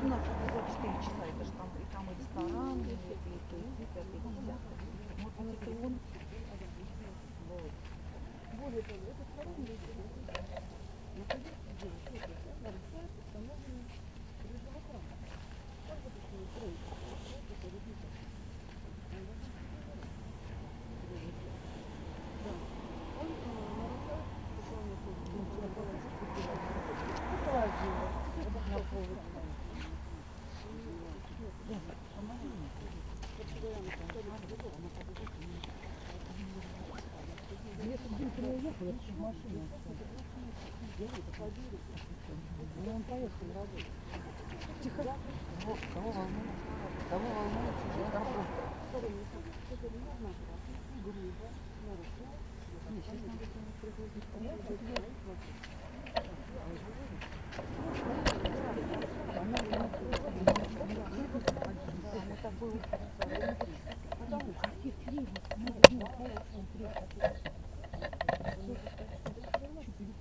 У нас 24 часа, это же там и там и ресторан, и, и, и, то, и, пятое, и десятое. Вот он это он. Вот. Более того, это второй месяц. Находится девушка, нарушает установленные режимы храма. Как бы это ни строить, это результат. Да. Он э, нарушает Кого волнует? Кого волнует?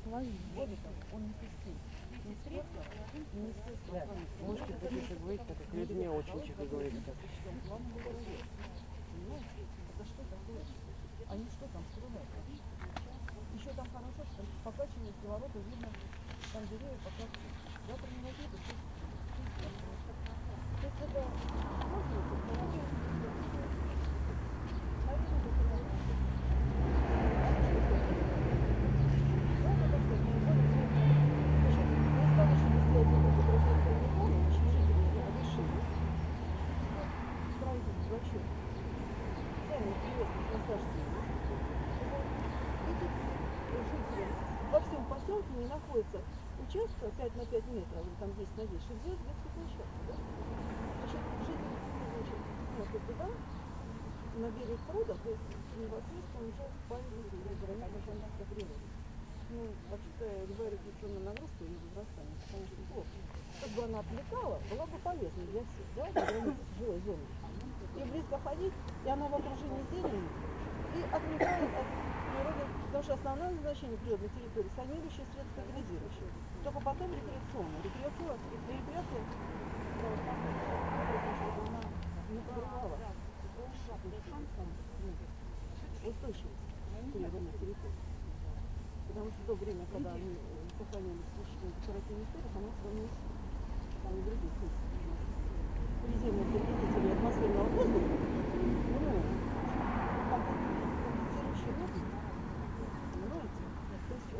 Ложки будешь говорить, так как людьми очень тихо говорит. Это что такое? Они что там скрывают? Еще там хорошо, что покачивают киловатты, видно, там деревья покачивают. Завтра не возьмут, и что? То есть это можно это положить? Наверное, это положить. Во всем поселке не находится участка 5 на 5 метров, или там 10 на 10, чтобы сделать детскую площадку. Да? Значит, жители значит, смотрят туда, на берег пруда, то есть непосредственно уже памятник гражданской природы. Ну, вообще-то любая регуляционная нагрузка и возрастание, конечно, плохо. Как бы она отвлекала, была бы полезна для всех, да, за границей жилой зоны. И близко ходить, и она в окружении зелени, и отвлекает от природы, потому что основное назначение природной территории – санирующее средство стабилизирующее. Только потом. Рекреационное, рекреация она не подрывала шансом устойчивость природной территории. Потому что в то время, когда они сохранялись исключительно декоративный сторис, она сравнилась там и других приземных загрязнителей атмосферного воздуха, ну, компенсирующий воздух, понимаете?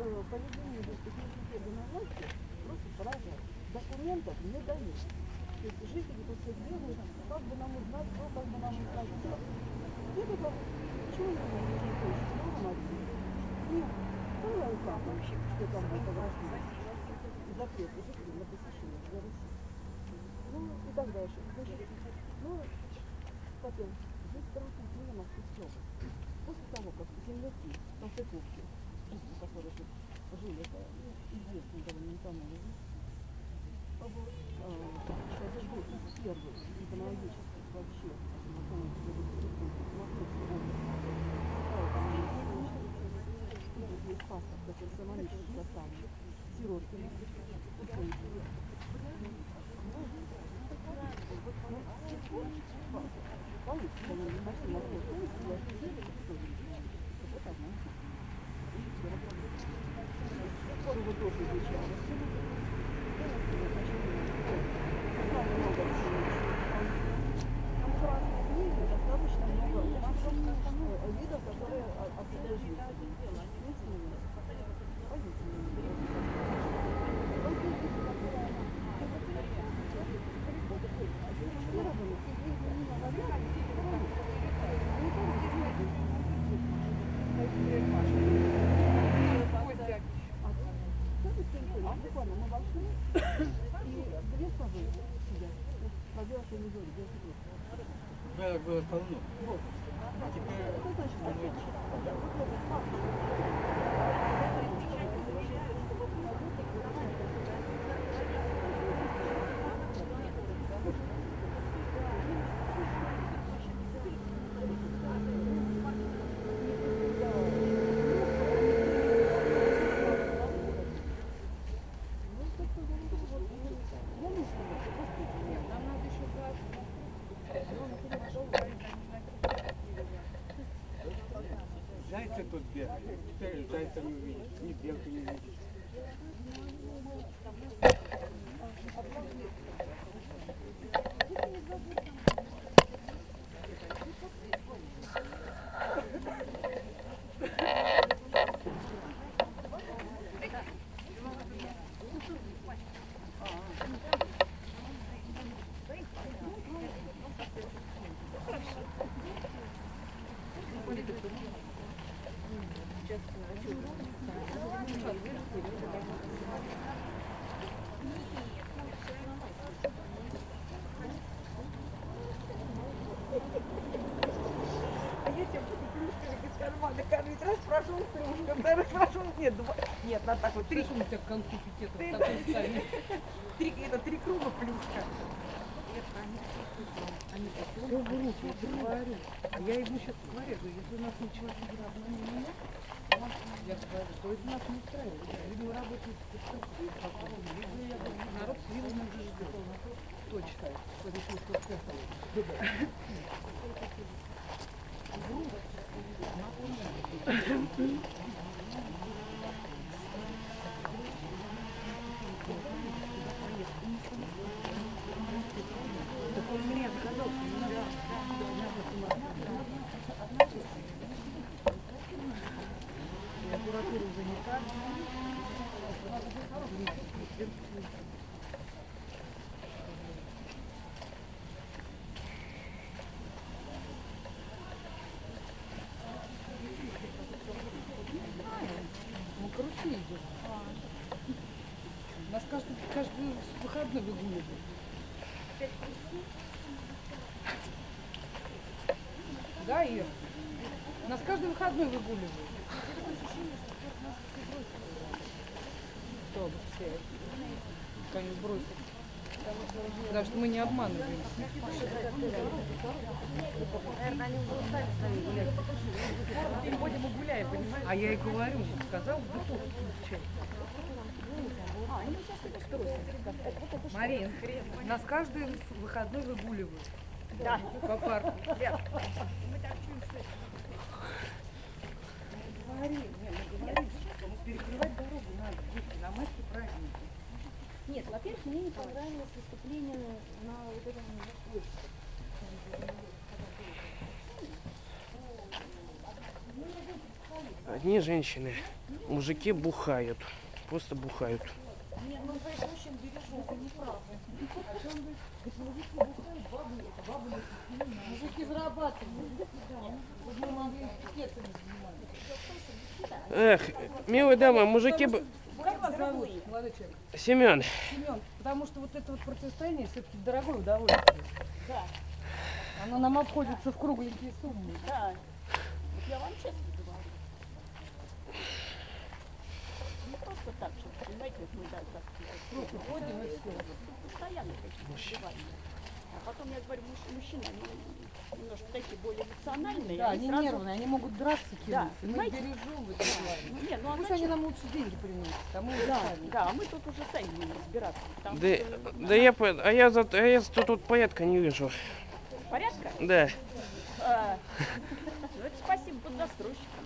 То э, поведение судебной власти просто поражает. Документов не дают. То есть жители тут все бегают, как бы нам узнать, что, как бы нам узнать, все. Где тут почему не ну, а как вообще, что там фотографировать? Запрет жителей на посещение для России. Ну, и так дальше. Ну, потом, здесь Московской области. После того, как земляки, Конституции, жители, которые тут жили, это ну, известный тоннель, это был из первых экономических вообще есть паспорт, который самолично доставлен. Сироткина. Достаточно много видов, которые обслуживают. Буквально мы вошли, и две совы сидят. Побела помидоры, где Да, было полно. Вот. А теперь Это значит, думаете, Thank Теперь зайца не увидишь, ни белки не увидишь. А я тебе буду плюшками из кармана кормить. Раз прошел, нет, два, нет, надо так вот, три, у тебя конкупитет Ты- такой ставишь. три, это три круга плюшка. Все в руки, я тебе говорю. А я ему сейчас говорю, если у нас ничего не меня, я говорю, то это нас не устраивает. Видимо, работает народ с вилами уже ждет. Кто решил, что Каждый, выходной выгуливают. Да, Ир? Нас каждый выходной выгуливают. Бы все? Конец бросит. Потому что мы не обманываем. Переходим и гуляем, понимаешь? А я и говорю, сказал, включай. Марин, нас каждый выходной выгуливают. Да. По парку. Говори, не, мы говорим, что мы перекрывать дорогу надо, дети, на праздники. Нет, во-первых, мне не понравилось выступление на вот этом. Одни женщины, мужики бухают, просто бухают. Нет, ну, мужчин бережем, это неправда. Мужики зарабатывают. Эх, милые дамы, мужики бы... Вас зовут, молодой человек? Семен, Семен, потому что вот это вот противостояние все-таки дорогое удовольствие. Да, Оно нам обходится в кругленькие суммы. да. Вот я вам честно говорю. Не просто так, что, понимаете, вот мы да, как Просто ходим и все. постоянно такие убивания. А потом, я говорю, муж- мужчины, они немножко такие более эмоциональные. Да, они они сразу- нервные, они могут драться Да, кинуться. Мы понимаете? бережем в этом плане. Ну, нет, ну а Пусть зачем? они нам лучше деньги приносят, а мы Да, сами. да, а мы тут уже сами будем разбираться. Да, что да я, по- а я, за, а я тут, тут порядка не вижу. порядка. Да. А, ну, это спасибо поднастройщикам.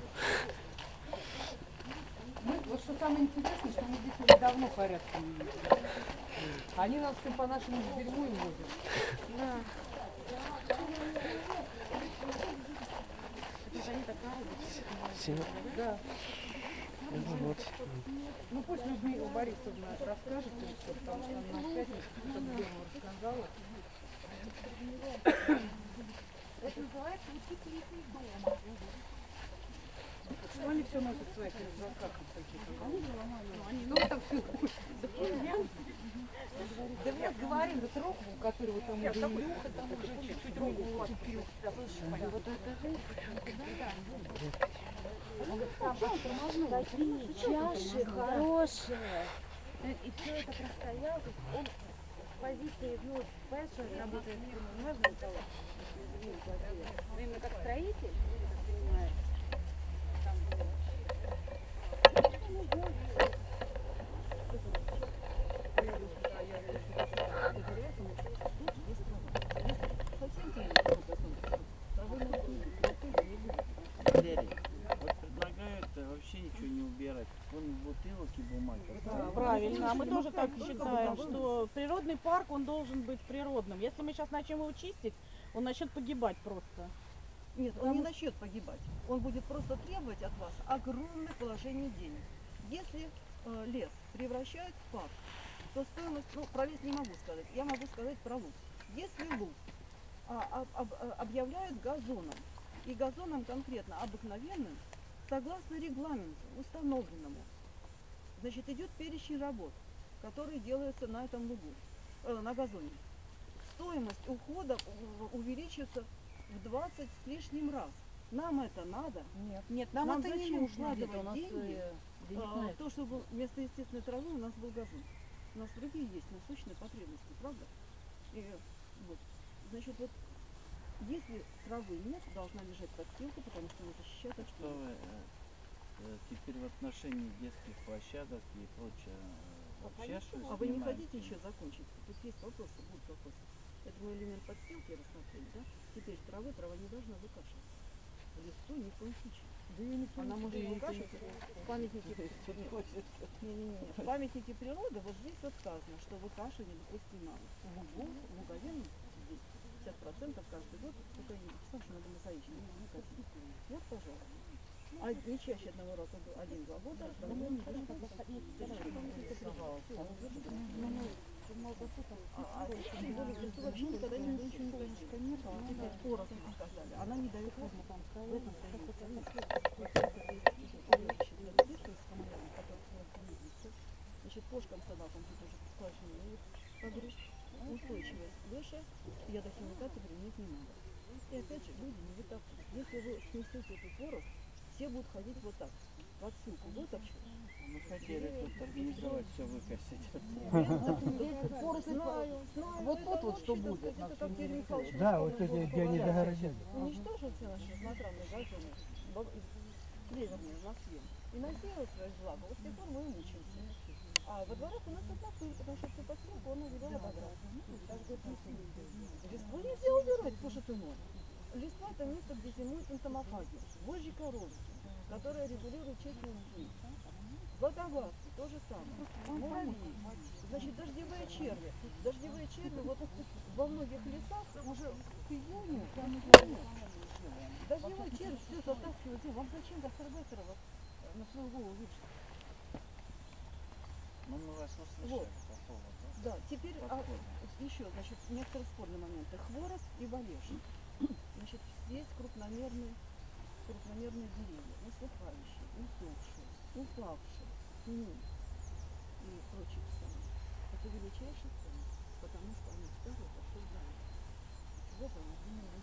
Мы, вот что самое интересное, что мы здесь уже давно порядка не видели. Они нас все по нашему дерьму и возят. Семен. Да. Ну, вот. Ну пусть Людмила Борисовна расскажет им потому что она в пятницу рассказала. Это называется из дома. Что они все носят в своих рюкзаках вот таких? Ну, там все Да вот говорим, вот Роквелл, который вот там уже Илюха, там уже чуть-чуть руку уцепил. Такие чаши хорошие. И все это простоял. Он позиции, ну, понимаешь, работает, ну, можно у кого? Ну, именно как строитель, я так понимаю. Там Валерий, вот предлагают э, убирать. Вон бутылок и бумаг. Да, А мы тоже так считаем, что природный парк, он должен быть природным. Если мы сейчас начнем его чистить, он начнет погибать просто. Нет, он не начнет погибать. Он будет просто требовать от вас огромных вложений денег. Если э, лес превращают в парк, то стоимость, ну, про лес не могу сказать, я могу сказать про луг. Если луг а, об- об- а, объявляют газоном, и газоном конкретно обыкновенным, согласно регламенту, установленному, значит, идет перечень работ, которые делаются на этом лугу, э, на газоне. Стоимость ухода у- увеличится в 20 с лишним раз. Нам это надо. Нет. Нет, нам, Нам это не нужно. Где-то у нас деньги, э, денег А, то, чтобы вместо естественной травы у нас был газон. У нас другие есть насущные потребности, правда? И вот, значит, вот если травы нет, должна лежать подстилка, потому что она защищает от Что вы э, э, теперь в отношении детских площадок и прочее э, вообще что А вы не хотите еще закончить? Тут есть вопросы, будут вопросы. Это мой элемент подстилки рассмотрели, да? Теперь травы, трава не должна выкашиваться. В лесу ни в коем случае. Она может выкашивать в памятнике не-не-не. В памятнике природы вот здесь вот сказано, что выкашивание допустимо в лугу, в луговенном здесь 50% каждый год, только я не написал, что надо мозаичный, не косить. Вот, пожалуйста. А не чаще одного раза один-два года, а, в лесу вообще никогда не сказали. Она не дает Значит, кошкам, собакам тут уже сложнее погрузить. Устойчивость выше, ядохимикаты применять не надо. И опять же, люди не вытаптывают. Если вы снесете эту поросль, все будут ходить вот так. В отсылку вытопчут. Мы хотели тут организовать все выкосить. Знаю, знаю. Вот тут вот что так будет Да, вот эти, где они загородили. уничтожил все наши смотранные газоны, клеверные в Москве, и насеял своих благ. Вот с тех пор мы и мучаемся. А во дворах у нас одна пыль, потому что всю постройку он увидел ободрать. Листву нельзя убирать, боже ты мой. Листва это место, где зимуют энтомофаги, вожжи коровки, которые регулируют честную жизнь. Водолазки, то же самое. Муравьи. Значит, дождевые черви. Дождевые черви вот во многих лесах уже к июню, к июню Дождевой червь все затаскивает. землю. Вам зачем гастарбайтера вот на свою голову вешать? Ну, мы вас услышали Вот. по поводу. Да, теперь а, еще, значит, некоторые спорные моменты. Хворост и валеж. Значит, есть крупномерные, крупномерные деревья, усыхающие, усохшие, упавшие, пни и прочие самые. Это величайший ценность, потому что они старые, пошел далее. Вот оно, именно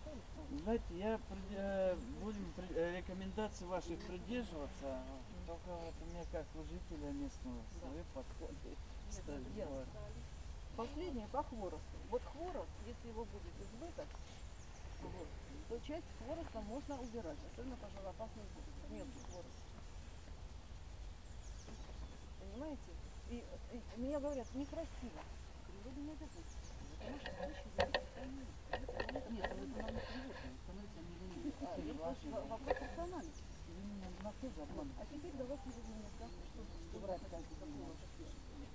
ставит, Знаете, я э, будем при- э, рекомендаций ваших придерживаться. Только вот у меня как у жителя местного свои подходы. ясно. бывать. Последнее по хворосту. Вот хворост, если его будет избыток, вот, то часть хвороста можно убирать, особенно пожароопасный мелкий хворост. Понимаете? И, и мне говорят, некрасиво. Природа не обязательно. Потому что. Нет, ну это не становится А, вопрос рациональности. А теперь давайте будем рассказывать, что, что брать каждый какого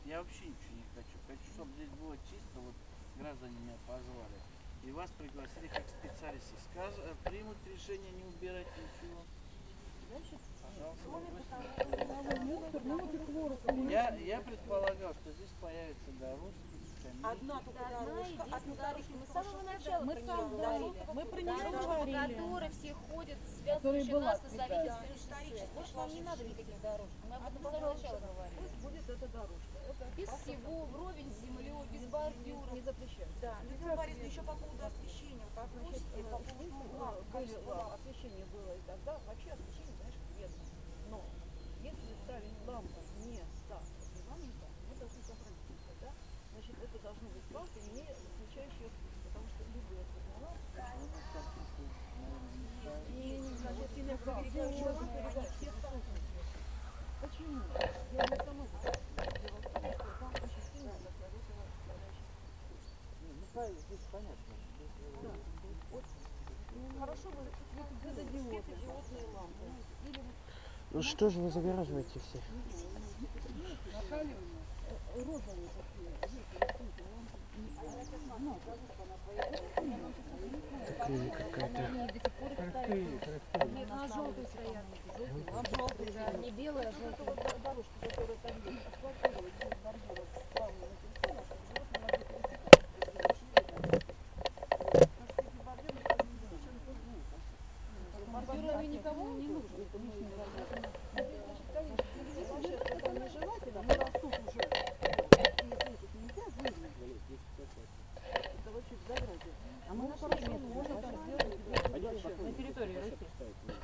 Я вообще ничего не хочу. Хочу, чтобы здесь было чисто, вот граждане меня позвали. И вас пригласили как специалисты. Сказ- э, примут решение не убирать ничего. Пожалуйста, я, я предполагал, что здесь появится дорожка. Одна дорожка, одна дорожка. Мы с самого начала Мы про с нее самого- говорили. мы про нее Дорожка, говорили. по которой все ходят, связывающие нас на Савелинское шоссе. Больше нам не надо никаких дорожек. Мы об этом с самого начала говорили. Пусть будет эта дорожка. Без всего, вровень с землей, без бордюров. не запрещаю. Да. Виктория Борисовна, еще по поводу освещения. По поводу качества а, освещение было и тогда. Вообще освещение, конечно, вредно. Но если ставить лампу не так регламента, мы должны сохранить это, да? Значит, это должны быть лампы, не включающие свет, потому что любые сигналы и, значит, электрооберегающие лампы, они все сталкиваются. Почему? Я не сама заходила. Дело в том, что там очень сильно захватила составляющая. Не, Ну, правильно, здесь понятно. Здесь, э, Да, вот, ну, хорошо вы светодиодные лампы. Ну что же вы загораживаете все? Такая какая-то. Не белый, а желтый. Дорожки, которые там есть, асфальтировать без бордюров справа на телефонах, чтобы животные могли пересекать. Бордюры никому не нужны. Это лишний бордюр. Здесь вообще это нежелательно, но растут уже. Из этих нельзя выгнать. Это вообще в заграде. А мы на хорошо можно там сделать. На территории Руси.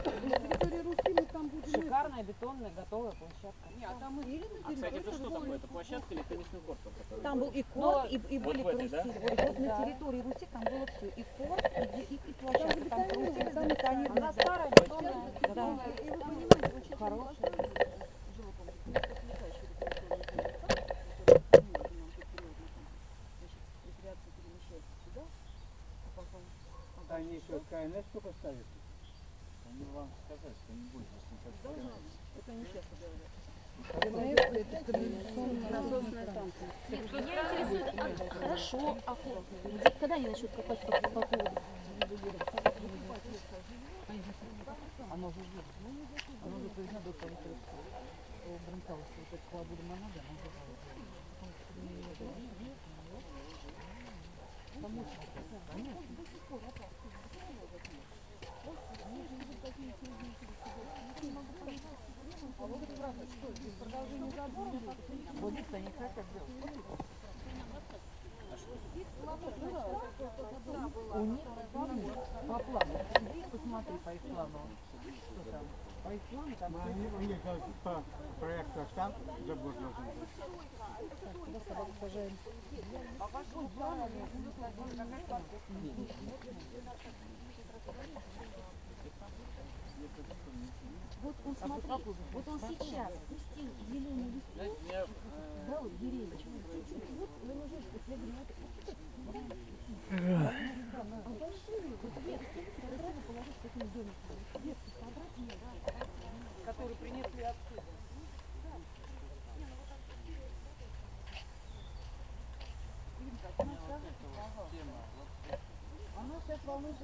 На территории Руси мы там будем. Шикарная бетонная готовая площадка. Не, а там и А, кстати, это что такое? Это площадка или теннисный корт? там, который? Там был и Но- корт, и, и Вот были в этой, да? карусели. Вот, вот на территории Руси там было все. И корт, и, и, и площадка. Там карусели забетонированы. Она да. старая, бетонная. Да. И вы понимаете, вот сейчас Хорошая. живопом, летающий рекреационный парк, который ну, нам тут природный там, значит, рекреация перемещается сюда, а потом А Они еще КНС только ставят. Они вам сказать, что не будет, если как должна, это они часто говорят. Насосная станция. Меня интересует, а, хорошо, а когда они начнут копать по, по поводу? Оно есть. Оно уже проведено до того, как Бронталовского, вот это Клабуда Монада, оно уже Вот здесь они хотят сделать. У них по плану. Посмотри по их плану. Что там? По их плану там Они, у них по проекту штаб забор должен быть. Вот он, смотри, вот он сейчас пустил зеленый лист, Знаете, я, э, дал деревья. Вот немножечко слегнет. А большие, вот ветки, сразу положить в таким домиком. Ветки собрать нет. которые принесли отсюда. Она сейчас волнуется все используют для людей парковые зоны. А это... Вот,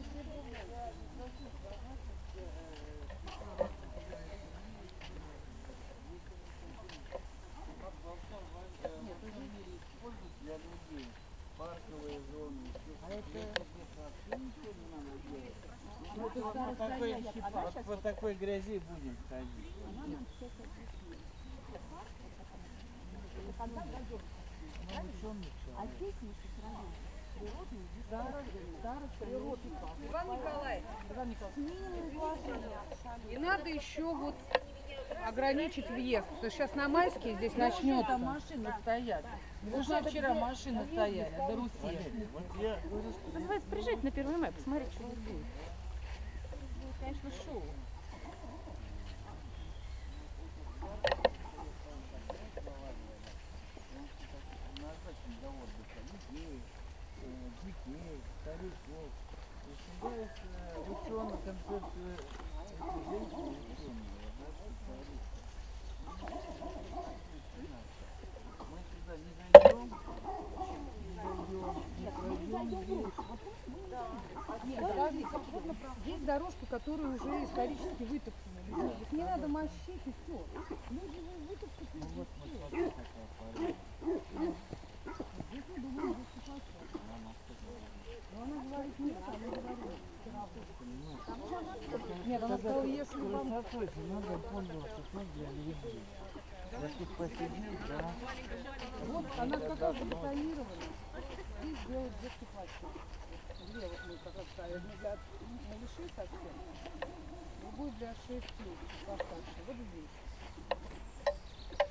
по такой грязи будем ходить. А здесь мы вами природный Иван Николаевич, и надо еще вот ограничить въезд, потому что сейчас на майские здесь начнется. Там машины стоят. Уже вчера машины стояли до Руси. Называется, приезжайте на первый май, посмотрите, что. Будет, конечно, шоу. назначен для отдыха людей, э, детей, стариков. Достигается ученых концепция женщины ученые. Мы сюда не зайдем, не дойдем, не пройдем здесь. Подождите, Есть дорожка, которая уже исторически вытоптана. Их не надо мощить и все. Люди же вытоптать Ну вот, вот, вот такая пора. Нет, она сказала, если вам... Надо пользоваться для людей. Я тут посидел, да. Вот она как раз забетонирована. И сделать детский площадку. Две вот мы как раз. Одну для малышей совсем, другую для 6 лет постарше. Вот здесь.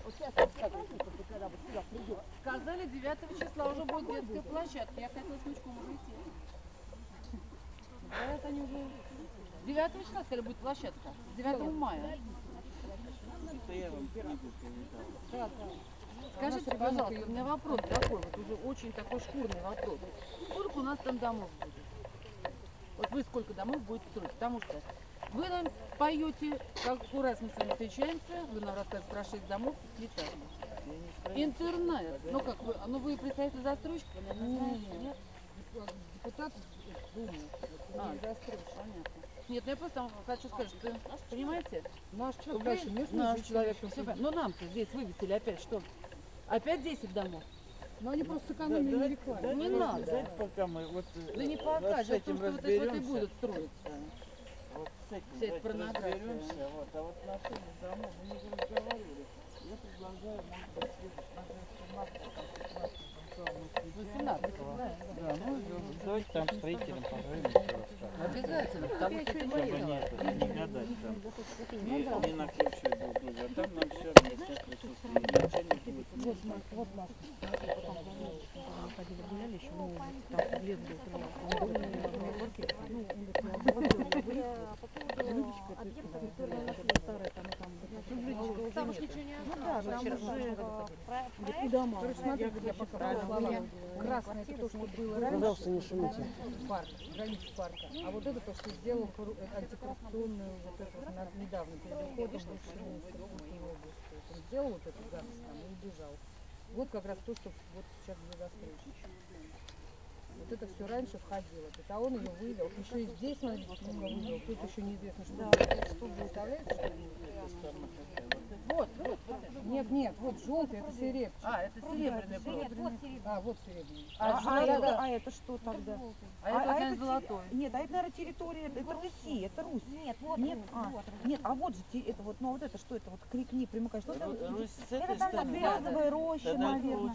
Вот сейчас когда вот сюда придет. Сказали, 9 числа уже будет детская площадка. Я хотела с внучком уже идти. Говорят, они уже... 9 числа, сказали, будет площадка. 9 мая. Скажите, пожалуйста, у меня вопрос такой, вот уже очень такой шкурный вопрос. Сколько у нас там домов будет? Вот вы сколько домов будете строить? Потому что вы нам поете, как раз мы с вами встречаемся, вы нам рассказываете про 6 домов с летами. Интернет. Ну как вы, ну вы представитель застройщика? Нет. Депутат Думы, А, застройщик. Понятно. Нет, ну я просто хочу сказать, что, понимаете, Наш человек, местный наш человек, но нам-то здесь вывесили опять что? Опять 10 домов? Но они просто сэкономили на рекламе. Не Давайте, надо. давайте пока мы вот, э, Да не вот пока, с том, этим что вот это вот и будут строиться. Вот с этим Вся эта давайте порнография. разберемся. Вот, а вот отношения домов мы не разговаривали. Я предлагаю, может быть, следующий на 17 18 Да, ну давайте там строителям позвоним еще раз. так. Обязательно, потому что это мои Чтобы дела. не, не гадать там. И, не на ключе друг друга. А там нам все объяснят присутствие. Ничего не будет. Вот, Маш, вот наш. ходили, гуляли еще, ну, там лес был, он говорит, ну, он говорит, я обыватель, По поводу объектов культурного наследия. старая там, и там, Ну, Там уж ничего не ну да, осталось. там Там уже, уже про- и проект дома, Короче, я, смотри, я показала, слова. я- Красное это то, что было раньше. Пожалуйста, не шумите. парк, граница парка. А вот это то, что сделал э, антикоррупционную вот это вот недавно перед уходом Он сделал вот эту гадость там и убежал. Вот как раз то, что вот сейчас для застройщика. Вот это все раньше входило. Это он ее вывел. Еще и здесь, смотрите, сколько вывел. Тут еще неизвестно, что будет. Что будет. Представляете, что будет? Вот, вот, вот это. Нет, нет, вот желтый, это серебряный. А, это серебряный провод. Нет, вот серебряный. А, вот серебряный. А, А, это, да. а это что тогда? А это, а это те- золотой. Нет, а это, наверное, территория, это Руси, это Русь. Нет, вот Нет, Русь, а, вот нет, а вот же это вот, ну а вот это что это вот крикни, примыкай, что это? Русь с Это этой там березовая роща, это наверное.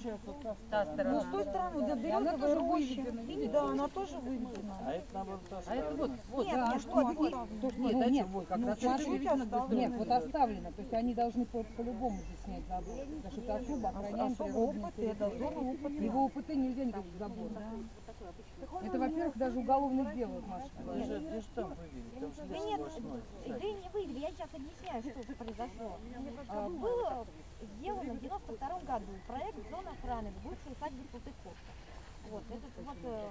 та сторона. Ну, с той стороны, она березовая роща. Да, она тоже выведена. А это наоборот та А это вот, вот. Нет, Да, нет, что, вот, ну, как ну, раз. Нет, вот оставлено. То есть они должны по- по-любому здесь снять забор. Потому что это особо охраняем это зона УПТ. Его УПТ нельзя никаких заборов. Это, во-первых, даже уголовно делают, Маша. Вы же, вы же там вывели, там же Да нет, сплошной. да и не вывели, я сейчас объясняю, что произошло. А, Было сделано в 92 году проект зоны охраны в бывшей усадьбе Салтыковка. Вот, этот вот, э,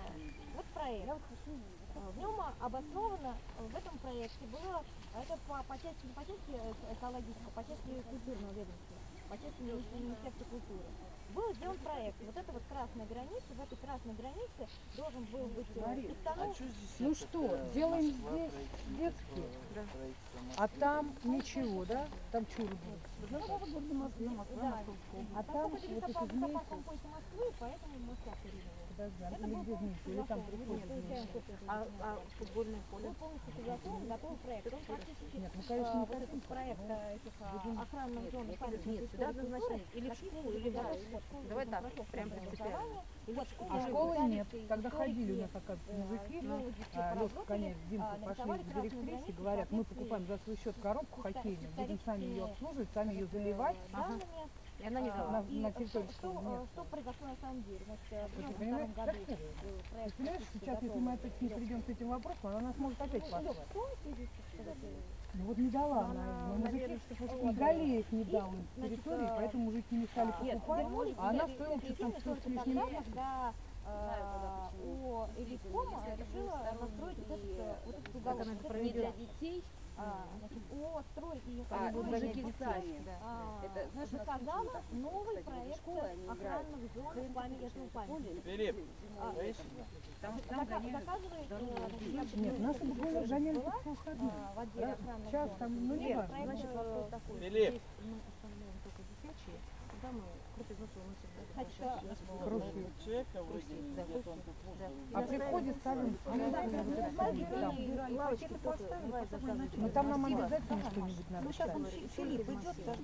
вот проект. Э, В нем обосновано, э, в этом проекте было, а это по, по части, не по части э, экологической, по части культурного ведомства, по части мини- Министерства культуры. Был сделан проект. Вот это вот красная граница, в этой красной границе должен был быть э, А что Ну что, делаем здесь детские, правительство а там ничего, да? Там чуры будут. Да. А там вот эти змейки. поэтому мы так а Это или был? Или там? А, а футбольное поле? Был полностью согласован, готовый проект. Он практически Нет, ну, а, конечно, не вот этот проект а, этих а, охранных зон нет, сюда однозначно или в школу, или в готов. Давай так, прям принципиально. А школы нет. Когда ходили у нас, оказывается, э, мужики, а, Лёшка Коняев, а, Димка пошли к директрисе, говорят, мы покупаем за свой счет коробку хоккейную, будем сами ее обслуживать, сами ее заливать. И она не а, дала. На- на что- что, нет. что произошло на самом деле? Значит, э, в Ты 92 понимаешь, году как это? э, Ты проект понимаешь, сейчас, если мы опять не придем с этим вопросом, она нас может опять послать. С что- Ну вот не дала она, но мужики, и Галеев не дал им территории, поэтому мужики не стали покупать, а она стоила что-то там с лишним тысяч. когда э, у Элиткома решила настроить вот этот, э, уголок. она Вот этот проведет для детей. А, значит, о, строить ее А, мужики гонять сами, да. А, Это, знаешь, нас заказала новый кстати, проект школы охранных зон памятных памятников. Филипп, А? Там, там заказывает, э, Нет, гоняли была, только по выходным. в отделе охранных час зон. там, ну, не важно. э. Филипп. Здесь мы оставляем только детячие, когда мы А при входе ставим заказывают. Но там нам обязательно что-нибудь надо Ну, сейчас он Фи- Филипп идет, надо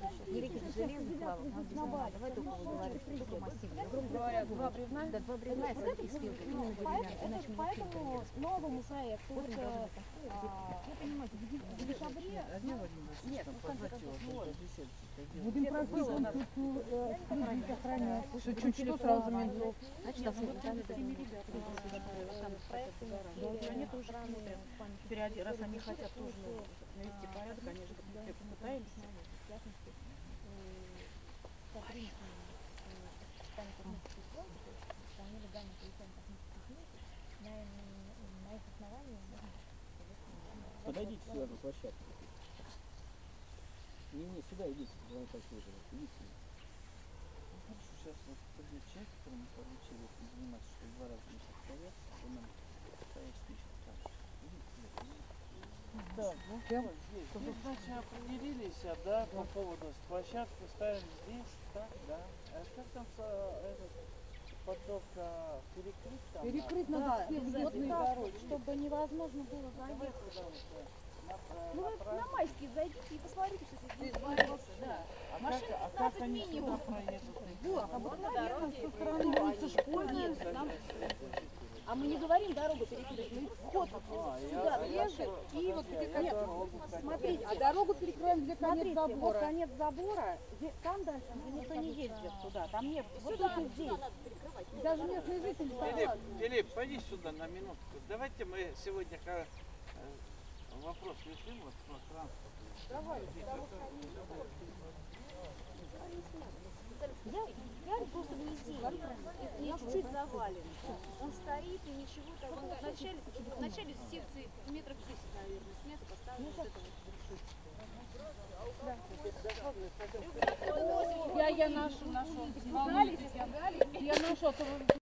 обязательно. Давай только говорить, что массивные. Грубо говоря, два бревна, да, два бревна спилки, ну, поэтому новому проекту, вот, а, вы понимаете, в де- в декабре, Нет, ну, в конце концов. Будем просить конституцию э, охранять. Что чуть что сразу. Значит, это Они тоже смотрят. Теперь один- раз они хотят тоже навести порядок, они же мы идите сюда на площадку. Не, не, сюда идите, давай подсвечивать. Идите сюда. Хорошо, сейчас вот придет человек, которому поручили этим заниматься, что два раза в месяц проверка, он нам. Идите сюда, идите. Да, ну, Вот здесь. Здесь, значит, определились, а, да, по поводу площадку ставим здесь, так, да. А как там со- этот поток а, перекрыть там? Перекрыть надо? надо все Вот так чтобы невозможно было Давай заехать. Вот, на, Ну на вы на майские зайдите и посмотрите, что здесь творится. Да. А Машин как, а 15 как они минимум. сюда? Вот, обыкновенно со стороны улицы Школьная. Нам- А мы не говорим дорогу перекрыть, мы вход вот А, сюда а что- и вот а дорогу хотел. Смотрите, А дорогу перекроем, где конец Смотрите, вот забора. конец забора, где- там дальше никто не ездит туда, там нет, вот только здесь. Даже местные жители Филипп. Филипп, пойди сюда на минутку. Давайте мы сегодня вопрос решим вот про транспорт. Я, я просто внизу, если чуть-чуть завален. Он стоит и ничего так. Он в начале, в начале секции метров 10, наверное, снято, поставлено вот это вот. Я, я нашу, нашу. Я нашу, а то вы